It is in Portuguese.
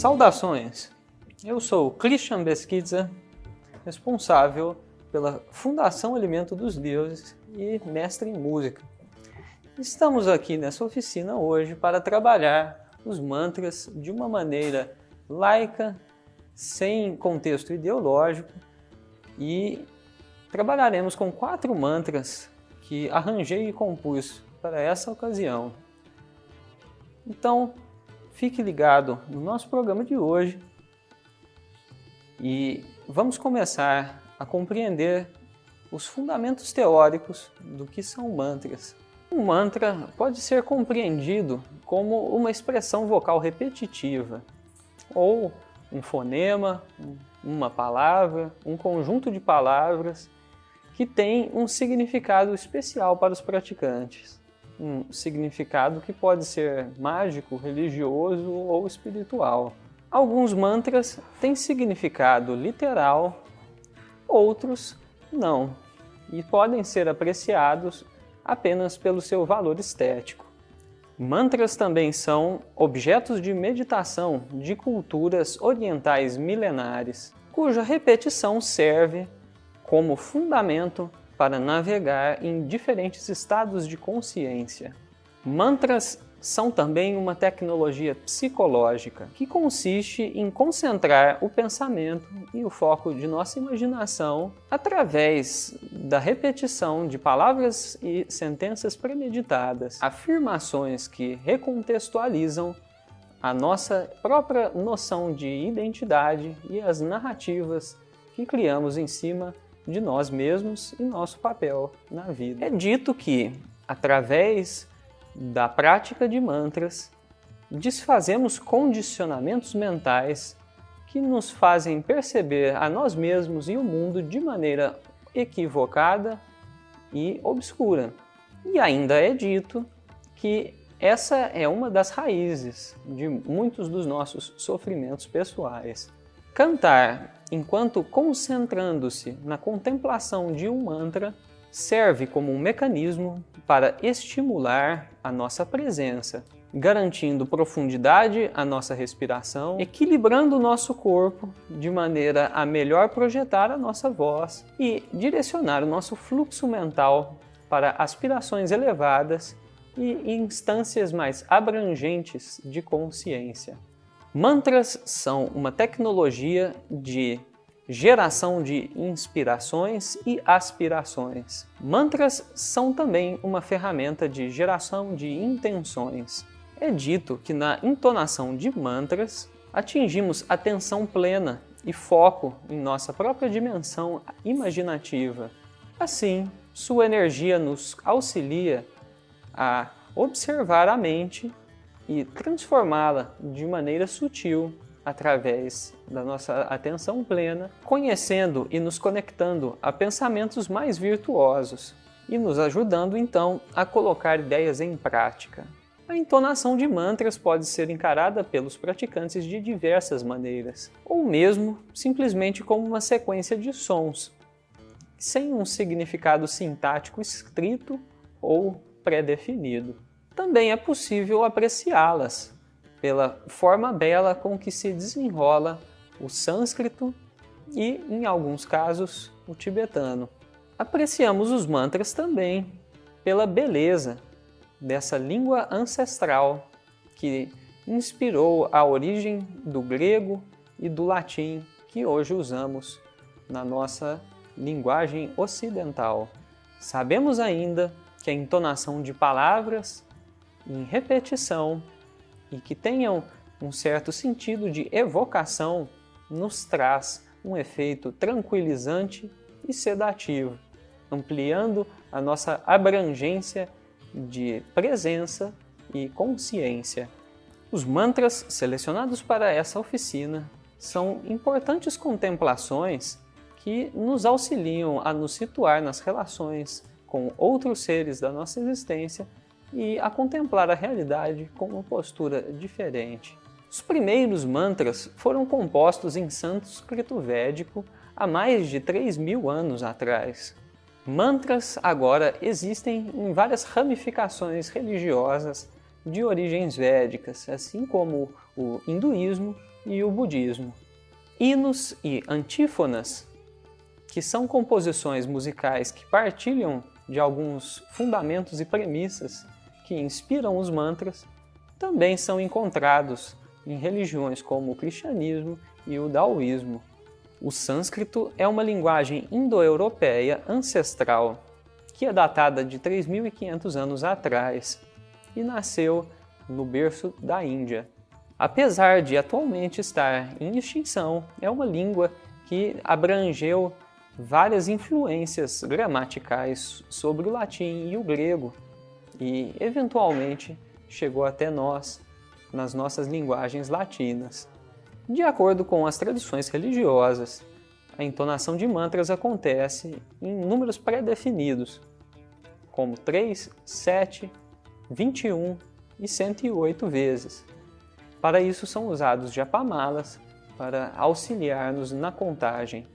Saudações! Eu sou Christian Beskidza, responsável pela Fundação Alimento dos Deuses e mestre em música. Estamos aqui nessa oficina hoje para trabalhar os mantras de uma maneira laica, sem contexto ideológico e trabalharemos com quatro mantras que arranjei e compus para essa ocasião. Então, fique ligado no nosso programa de hoje e vamos começar a compreender os fundamentos teóricos do que são mantras. Um mantra pode ser compreendido como uma expressão vocal repetitiva, ou um fonema, uma palavra, um conjunto de palavras que tem um significado especial para os praticantes um significado que pode ser mágico, religioso ou espiritual. Alguns mantras têm significado literal, outros não, e podem ser apreciados apenas pelo seu valor estético. Mantras também são objetos de meditação de culturas orientais milenares, cuja repetição serve como fundamento para navegar em diferentes estados de consciência. Mantras são também uma tecnologia psicológica que consiste em concentrar o pensamento e o foco de nossa imaginação através da repetição de palavras e sentenças premeditadas, afirmações que recontextualizam a nossa própria noção de identidade e as narrativas que criamos em cima de nós mesmos e nosso papel na vida. É dito que, através da prática de mantras, desfazemos condicionamentos mentais que nos fazem perceber a nós mesmos e o mundo de maneira equivocada e obscura. E ainda é dito que essa é uma das raízes de muitos dos nossos sofrimentos pessoais. Cantar enquanto concentrando-se na contemplação de um mantra serve como um mecanismo para estimular a nossa presença, garantindo profundidade à nossa respiração, equilibrando o nosso corpo de maneira a melhor projetar a nossa voz e direcionar o nosso fluxo mental para aspirações elevadas e instâncias mais abrangentes de consciência. Mantras são uma tecnologia de geração de inspirações e aspirações. Mantras são também uma ferramenta de geração de intenções. É dito que na entonação de mantras atingimos atenção plena e foco em nossa própria dimensão imaginativa. Assim, sua energia nos auxilia a observar a mente e transformá-la de maneira sutil através da nossa atenção plena, conhecendo e nos conectando a pensamentos mais virtuosos e nos ajudando então a colocar ideias em prática. A entonação de mantras pode ser encarada pelos praticantes de diversas maneiras, ou mesmo simplesmente como uma sequência de sons, sem um significado sintático escrito ou pré-definido também é possível apreciá-las pela forma bela com que se desenrola o sânscrito e, em alguns casos, o tibetano. Apreciamos os mantras também pela beleza dessa língua ancestral que inspirou a origem do grego e do latim que hoje usamos na nossa linguagem ocidental. Sabemos ainda que a entonação de palavras em repetição e que tenham um certo sentido de evocação nos traz um efeito tranquilizante e sedativo, ampliando a nossa abrangência de presença e consciência. Os mantras selecionados para essa oficina são importantes contemplações que nos auxiliam a nos situar nas relações com outros seres da nossa existência e a contemplar a realidade com uma postura diferente. Os primeiros mantras foram compostos em sânscrito védico há mais de 3 mil anos atrás. Mantras agora existem em várias ramificações religiosas de origens védicas, assim como o hinduísmo e o budismo. Hinos e antífonas, que são composições musicais que partilham de alguns fundamentos e premissas que inspiram os mantras, também são encontrados em religiões como o cristianismo e o daoísmo. O sânscrito é uma linguagem indo-europeia ancestral que é datada de 3.500 anos atrás e nasceu no berço da Índia. Apesar de atualmente estar em extinção, é uma língua que abrangeu várias influências gramaticais sobre o latim e o grego e, eventualmente, chegou até nós nas nossas linguagens latinas. De acordo com as tradições religiosas, a entonação de mantras acontece em números pré-definidos, como 3, 7, 21 e 108 vezes. Para isso são usados japamalas para auxiliar-nos na contagem.